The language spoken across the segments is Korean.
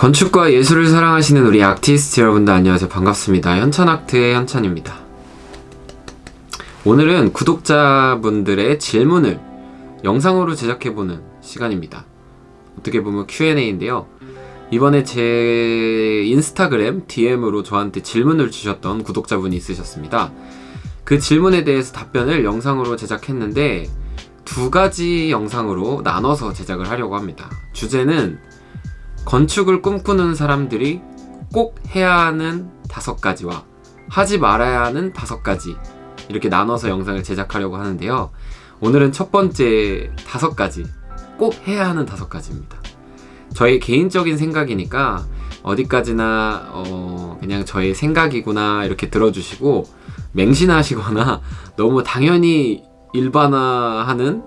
건축과 예술을 사랑하시는 우리 아티스트 여러분들 안녕하세요. 반갑습니다. 현천아트의 현천입니다. 오늘은 구독자분들의 질문을 영상으로 제작해보는 시간입니다. 어떻게 보면 Q&A인데요. 이번에 제 인스타그램 DM으로 저한테 질문을 주셨던 구독자분이 있으셨습니다. 그 질문에 대해서 답변을 영상으로 제작했는데 두 가지 영상으로 나눠서 제작을 하려고 합니다. 주제는 건축을 꿈꾸는 사람들이 꼭 해야 하는 다섯 가지와 하지 말아야 하는 다섯 가지 이렇게 나눠서 영상을 제작하려고 하는데요. 오늘은 첫 번째 다섯 가지 꼭 해야 하는 다섯 가지입니다. 저의 개인적인 생각이니까 어디까지나 어 그냥 저의 생각이구나 이렇게 들어주시고 맹신하시거나 너무 당연히 일반화하는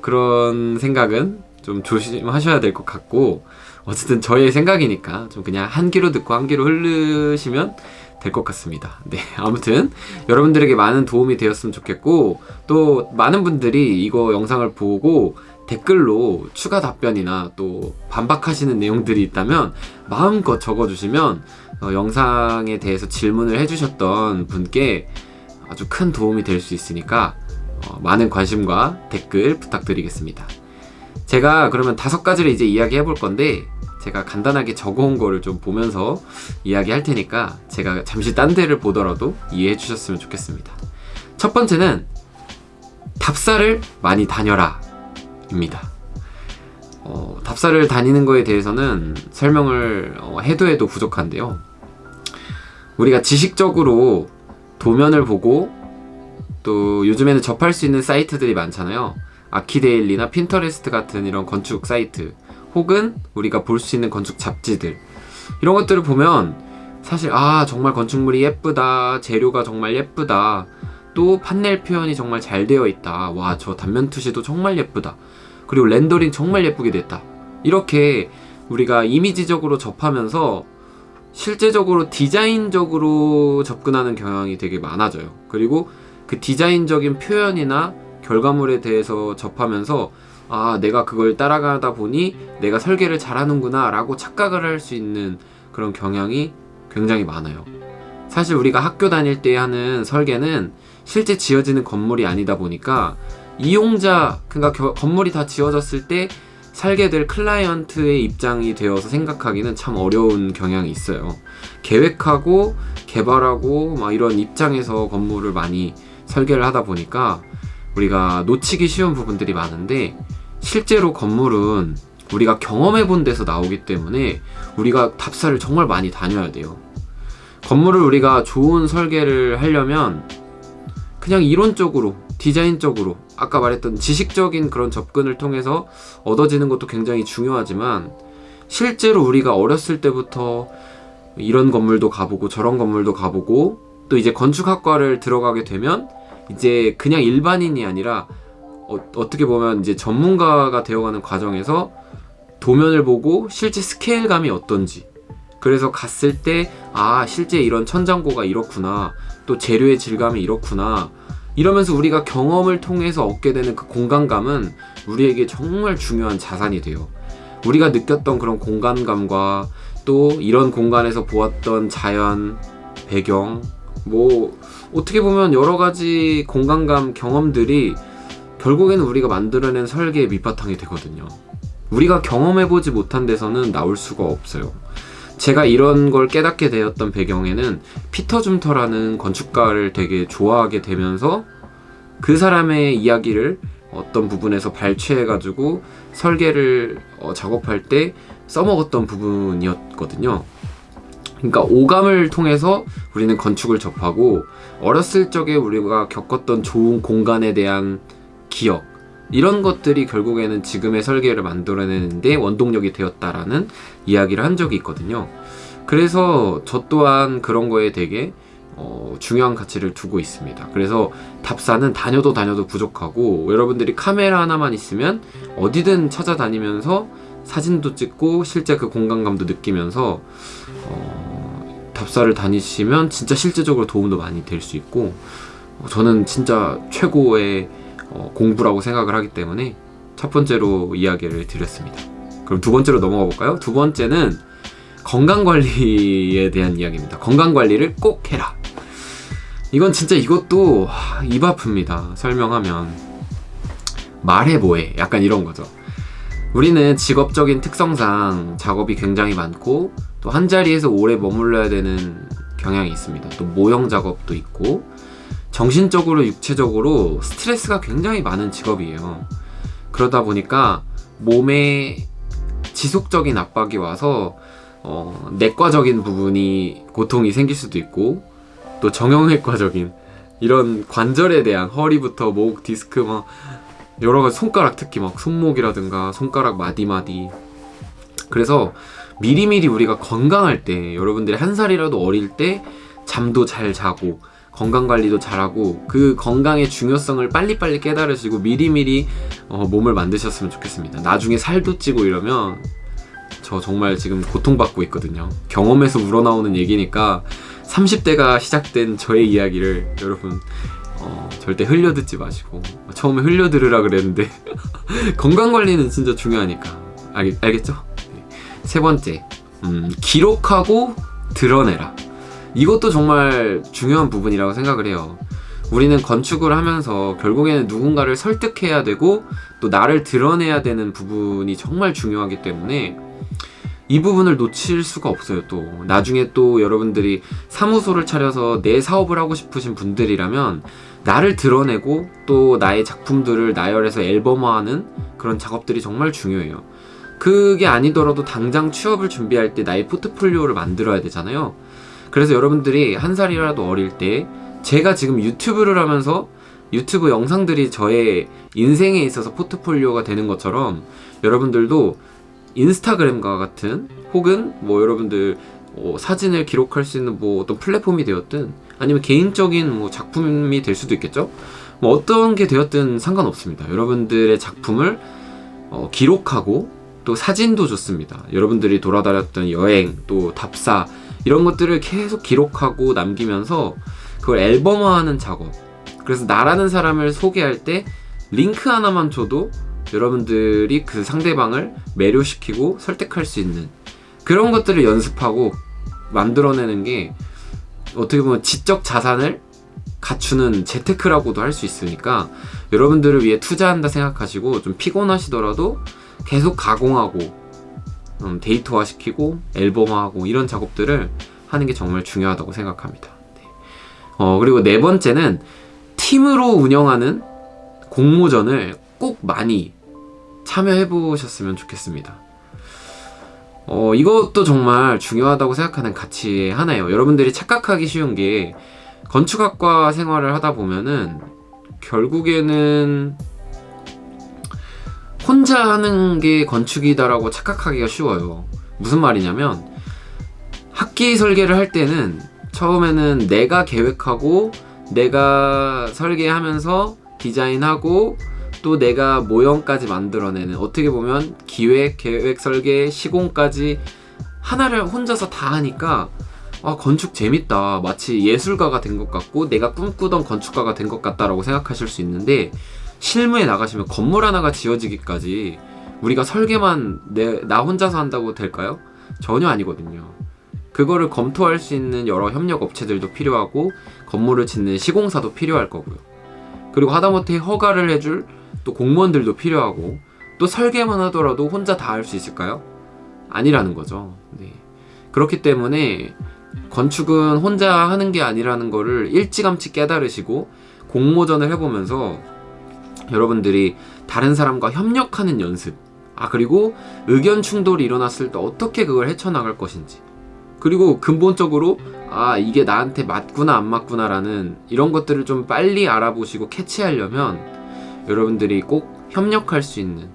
그런 생각은 좀 조심하셔야 될 것 같고 어쨌든 저의 생각이니까 좀 그냥 한 귀로 듣고 한 귀로 흐르시면 될 것 같습니다. 네 아무튼 여러분들에게 많은 도움이 되었으면 좋겠고 또 많은 분들이 이거 영상을 보고 댓글로 추가 답변이나 또 반박하시는 내용들이 있다면 마음껏 적어주시면 어, 영상에 대해서 질문을 해주셨던 분께 아주 큰 도움이 될 수 있으니까 어, 많은 관심과 댓글 부탁드리겠습니다 제가 그러면 다섯 가지를 이제 이야기해 볼 건데 제가 간단하게 적어온 거를 좀 보면서 이야기할 테니까 제가 잠시 딴 데를 보더라도 이해해 주셨으면 좋겠습니다. 첫 번째는 답사를 많이 다녀라 입니다. 어, 답사를 다니는 거에 대해서는 설명을 어, 해도 해도 부족한데요. 우리가 지식적으로 도면을 보고 또 요즘에는 접할 수 있는 사이트들이 많잖아요 아키데일리나 핀터레스트 같은 이런 건축 사이트 혹은 우리가 볼 수 있는 건축 잡지들. 이런 것들을 보면 사실 아 정말 건축물이 예쁘다 재료가 정말 예쁘다 또 판넬 표현이 정말 잘 되어 있다. 와 저 단면 투시도 정말 예쁘다. 그리고 렌더링 정말 예쁘게 됐다. 이렇게 우리가 이미지적으로 접하면서 실제적으로 디자인적으로 접근하는 경향이 되게 많아져요. 그리고 그 디자인적인 표현이나 결과물에 대해서 접하면서 아 내가 그걸 따라가다 보니 내가 설계를 잘하는구나 라고 착각을 할 수 있는 그런 경향이 굉장히 많아요. 사실 우리가 학교 다닐 때 하는 설계는 실제 지어지는 건물이 아니다 보니까 이용자 그러니까 건물이 다 지어졌을 때 살게 될 클라이언트의 입장이 되어서 생각하기는 참 어려운 경향이 있어요. 계획하고 개발하고 막 이런 입장에서 건물을 많이 설계를 하다 보니까 우리가 놓치기 쉬운 부분들이 많은데 실제로 건물은 우리가 경험해 본 데서 나오기 때문에 우리가 답사를 정말 많이 다녀야 돼요. 건물을 우리가 좋은 설계를 하려면 그냥 이론적으로 디자인적으로 아까 말했던 지식적인 그런 접근을 통해서 얻어지는 것도 굉장히 중요하지만 실제로 우리가 어렸을 때부터 이런 건물도 가보고 저런 건물도 가보고 또 이제 건축학과를 들어가게 되면 이제 그냥 일반인이 아니라 어, 떻게 보면 이제 전문가가 되어가는 과정에서 도면을 보고 실제 스케일감이 어떤지. 그래서 갔을 때 아 실제 이런 천장고가 이렇구나. 또 재료의 질감이 이렇구나. 이러면서 우리가 경험을 통해서 얻게 되는 그 공간감은 우리에게 정말 중요한 자산이 돼요. 우리가 느꼈던 그런 공간감과 또 이런 공간에서 보았던 자연, 배경 뭐 어떻게 보면 여러가지 공간감 경험들이 결국에는 우리가 만들어낸 설계의 밑바탕이 되거든요. 우리가 경험해보지 못한 데서는 나올 수가 없어요. 제가 이런 걸 깨닫게 되었던 배경에는 피터 줌터라는 건축가를 되게 좋아하게 되면서 그 사람의 이야기를 어떤 부분에서 발췌해가지고 설계를 어, 작업할 때 써먹었던 부분이었거든요 그러니까 오감을 통해서 우리는 건축을 접하고 어렸을 적에 우리가 겪었던 좋은 공간에 대한 기억 이런 것들이 결국에는 지금의 설계를 만들어내는데 원동력이 되었다라는 이야기를 한 적이 있거든요. 그래서 저 또한 그런 거에 되게 어, 중요한 가치를 두고 있습니다. 그래서 답사는 다녀도 다녀도 부족하고 여러분들이 카메라 하나만 있으면 어디든 찾아다니면서 사진도 찍고 실제 그 공간감도 느끼면서 어, 답사를 다니시면 진짜 실제적으로 도움도 많이 될 수 있고 어, 저는 진짜 최고의 어, 공부라고 생각을 하기 때문에 첫 번째로 이야기를 드렸습니다 그럼 두 번째로 넘어가 볼까요? 두 번째는 건강 관리에 대한 이야기입니다. 건강 관리를 꼭 해라. 이건 진짜 이것도 하, 입 아픕니다. 설명하면 말해 뭐해 약간 이런 거죠. 우리는 직업적인 특성상 작업이 굉장히 많고 또 한 자리에서 오래 머물러야 되는 경향이 있습니다. 또 모형 작업도 있고 정신적으로 육체적으로 스트레스가 굉장히 많은 직업이에요. 그러다 보니까 몸에 지속적인 압박이 와서 어, 내과적인 부분이 고통이 생길 수도 있고 또 정형외과적인 이런 관절에 대한 허리부터 목, 디스크 막 여러 가지 손가락 특히 막 손목이라든가 손가락 마디마디 그래서 미리미리 우리가 건강할 때 여러분들이 한 살이라도 어릴 때 잠도 잘 자고 건강 관리도 잘하고 그 건강의 중요성을 빨리빨리 깨달으시고 미리미리 어, 몸을 만드셨으면 좋겠습니다. 나중에 살도 찌고 이러면 저 정말 지금 고통받고 있거든요. 경험에서 우러나오는 얘기니까 30대가 시작된 저의 이야기를 여러분 어, 절대 흘려듣지 마시고 처음에 흘려들으라 그랬는데 건강관리는 진짜 중요하니까 알, 알겠죠? 네. 세 번째 음, 기록하고 드러내라. 이것도 정말 중요한 부분이라고 생각을 해요. 우리는 건축을 하면서 결국에는 누군가를 설득해야 되고 또 나를 드러내야 되는 부분이 정말 중요하기 때문에 이 부분을 놓칠 수가 없어요 또. 나중에 또 여러분들이 사무소를 차려서 내 사업을 하고 싶으신 분들이라면 나를 드러내고 또 나의 작품들을 나열해서 앨범화하는 그런 작업들이 정말 중요해요 그게 아니더라도 당장 취업을 준비할 때 나의 포트폴리오를 만들어야 되잖아요. 그래서 여러분들이 한 살이라도 어릴 때 제가 지금 유튜브를 하면서 유튜브 영상들이 저의 인생에 있어서 포트폴리오가 되는 것처럼 여러분들도 인스타그램과 같은 혹은 뭐 여러분들 어, 사진을 기록할 수 있는 뭐 어떤 플랫폼이 되었든 아니면 개인적인 뭐 작품이 될 수도 있겠죠? 뭐 어떤 게 되었든 상관없습니다. 여러분들의 작품을 어, 기록하고 또 사진도 좋습니다. 여러분들이 돌아다녔던 여행 또 답사 이런 것들을 계속 기록하고 남기면서 그걸 앨범화하는 작업. 그래서 나라는 사람을 소개할 때 링크 하나만 줘도 여러분들이 그 상대방을 매료시키고 설득할 수 있는 그런 것들을 연습하고 만들어내는 게 어떻게 보면 지적 자산을 갖추는 재테크라고도 할 수 있으니까 여러분들을 위해 투자한다 생각하시고 좀 피곤하시더라도 계속 가공하고 음, 데이터화 시키고 앨범화하고 이런 작업들을 하는 게 정말 중요하다고 생각합니다. 네. 어, 그리고 네 번째는 팀으로 운영하는 공모전을 꼭 많이 참여해 보셨으면 좋겠습니다. 어, 이것도 정말 중요하다고 생각하는 가치 하나예요. 여러분들이 착각하기 쉬운 게 건축학과 생활을 하다 보면은 결국에는 혼자 하는 게 건축이다라고 착각하기가 쉬워요. 무슨 말이냐면 학기 설계를 할 때는 처음에는 내가 계획하고 내가 설계하면서 디자인하고 또 내가 모형까지 만들어내는 어떻게 보면 기획, 계획, 설계, 시공까지 하나를 혼자서 다 하니까 아 건축 재밌다. 마치 예술가가 된 것 같고 내가 꿈꾸던 건축가가 된 것 같다라고 생각하실 수 있는데 실무에 나가시면 건물 하나가 지어지기까지 우리가 설계만 내, 나 혼자서 한다고 될까요? 전혀 아니거든요 그거를 검토할 수 있는 여러 협력 업체들도 필요하고 건물을 짓는 시공사도 필요할 거고요 그리고 하다못해 허가를 해줄 또 공무원들도 필요하고 또 설계만 하더라도 혼자 다 할 수 있을까요? 아니라는 거죠 네. 그렇기 때문에 건축은 혼자 하는 게 아니라는 거를 일찌감치 깨달으시고 공모전을 해보면서 여러분들이 다른 사람과 협력하는 연습. 아 그리고 의견 충돌이 일어났을 때 어떻게 그걸 헤쳐나갈 것인지. 그리고 근본적으로 아 이게 나한테 맞구나 안 맞구나 라는 이런 것들을 좀 빨리 알아보시고 캐치하려면 여러분들이 꼭 협력할 수 있는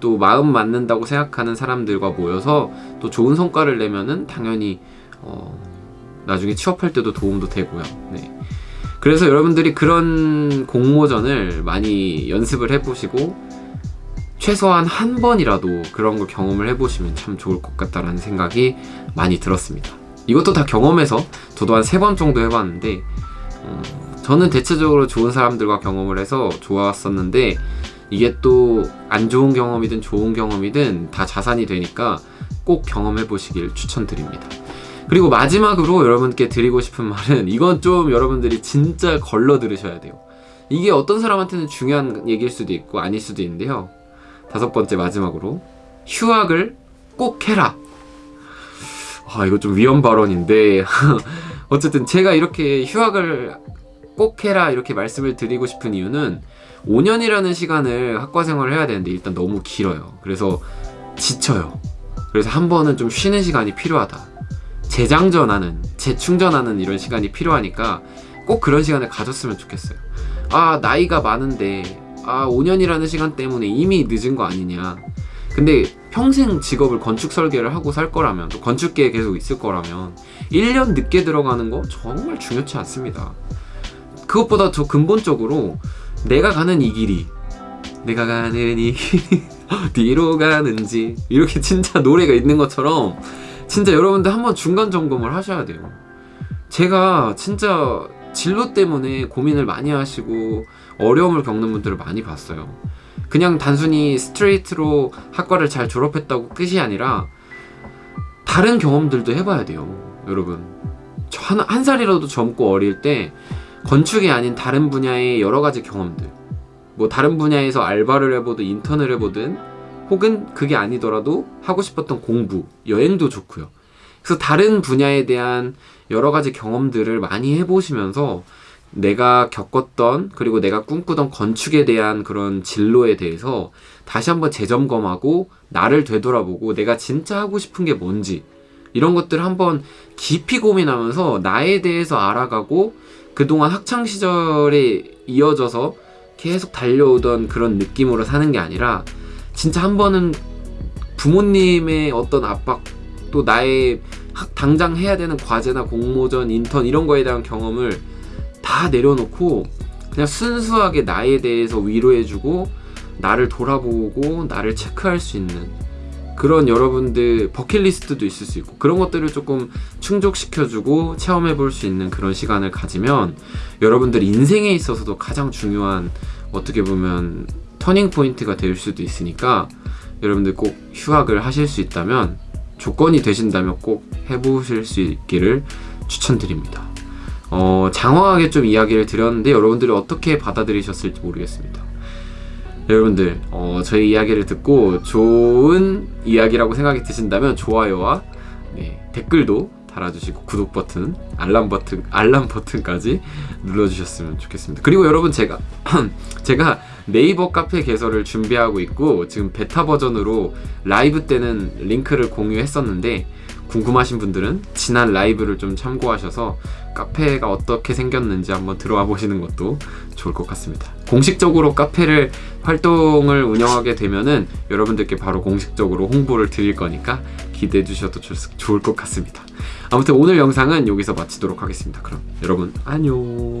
또 마음 맞는다고 생각하는 사람들과 모여서 또 좋은 성과를 내면은 당연히 어 나중에 취업할 때도 도움도 되고요. 네. 그래서 여러분들이 그런 공모전을 많이 연습을 해보시고 최소한 한 번이라도 그런 걸 경험을 해보시면 참 좋을 것 같다라는 생각이 많이 들었습니다 이것도 다 경험해서 저도 한 세 번 정도 해봤는데 음, 저는 대체적으로 좋은 사람들과 경험을 해서 좋았었는데 이게 또 안 좋은 경험이든 좋은 경험이든 다 자산이 되니까 꼭 경험해 보시길 추천드립니다. 그리고 마지막으로 여러분께 드리고 싶은 말은 이건 좀 여러분들이 진짜 걸러 들으셔야 돼요. 이게 어떤 사람한테는 중요한 얘기일 수도 있고 아닐 수도 있는데요. 다섯 번째 마지막으로 휴학을 꼭 해라. 아 이거 좀 위험 발언인데 어쨌든 제가 이렇게 휴학을 꼭 해라 이렇게 말씀을 드리고 싶은 이유는 5년이라는 시간을 학과 생활을 해야 되는데 일단 너무 길어요. 그래서 지쳐요. 그래서 한 번은 좀 쉬는 시간이 필요하다. 재장전하는, 재충전하는 이런 시간이 필요하니까 꼭 그런 시간을 가졌으면 좋겠어요. 아, 나이가 많은데, 아, 5년이라는 시간 때문에 이미 늦은 거 아니냐. 근데 평생 직업을 건축 설계를 하고 살 거라면, 또 건축계에 계속 있을 거라면, 1년 늦게 들어가는 거 정말 중요치 않습니다. 그것보다 더 근본적으로, 내가 가는 이 길이, 내가 가는 이 길이, 뒤로 가는지, 이렇게 진짜 노래가 있는 것처럼, 진짜 여러분들 한번 중간 점검을 하셔야 돼요. 제가 진짜 진로 때문에 고민을 많이 하시고 어려움을 겪는 분들을 많이 봤어요. 그냥 단순히 스트레이트로 학과를 잘 졸업했다고 끝이 아니라 다른 경험들도 해봐야 돼요. 여러분. 저 한, 한 살이라도 젊고 어릴 때 건축이 아닌 다른 분야의 여러 가지 경험들. 뭐 다른 분야에서 알바를 해보든 인턴을 해보든 혹은 그게 아니더라도 하고 싶었던 공부, 여행도 좋고요. 그래서 다른 분야에 대한 여러 가지 경험들을 많이 해보시면서 내가 겪었던 그리고 내가 꿈꾸던 건축에 대한 그런 진로에 대해서 다시 한번 재점검하고 나를 되돌아보고 내가 진짜 하고 싶은 게 뭔지 이런 것들을 한번 깊이 고민하면서 나에 대해서 알아가고 그동안 학창 시절에 이어져서 계속 달려오던 그런 느낌으로 사는 게 아니라 진짜 한 번은 부모님의 어떤 압박 또 나의 학- 당장 해야 되는 과제나 공모전, 인턴 이런 거에 대한 경험을 다 내려놓고 그냥 순수하게 나에 대해서 위로해주고 나를 돌아보고 나를 체크할 수 있는 그런 여러분들 버킷리스트도 있을 수 있고 그런 것들을 조금 충족시켜주고 체험해 볼 수 있는 그런 시간을 가지면 여러분들 인생에 있어서도 가장 중요한 어떻게 보면 터닝 포인트가 될 수도 있으니까 여러분들 꼭 휴학을 하실 수 있다면 조건이 되신다면 꼭 해보실 수 있기를 추천드립니다. 어, 장황하게 좀 이야기를 드렸는데 여러분들이 어떻게 받아들이셨을지 모르겠습니다. 여러분들 어, 저희 이야기를 듣고 좋은 이야기라고 생각이 드신다면 좋아요와 네, 댓글도 달아주시고 구독 버튼, 알람 버튼, 알람 버튼까지 눌러주셨으면 좋겠습니다. 그리고 여러분 제가 제가 네이버 카페 개설을 준비하고 있고 지금 베타 버전으로 라이브 때는 링크를 공유했었는데 궁금하신 분들은 지난 라이브를 좀 참고하셔서 카페가 어떻게 생겼는지 한번 들어와 보시는 것도 좋을 것 같습니다. 공식적으로 카페를 활동을 운영하게 되면은 여러분들께 바로 공식적으로 홍보를 드릴 거니까 기대해 주셔도 좋- 좋을 것 같습니다. 아무튼 오늘 영상은 여기서 마치도록 하겠습니다. 그럼 여러분 안녕.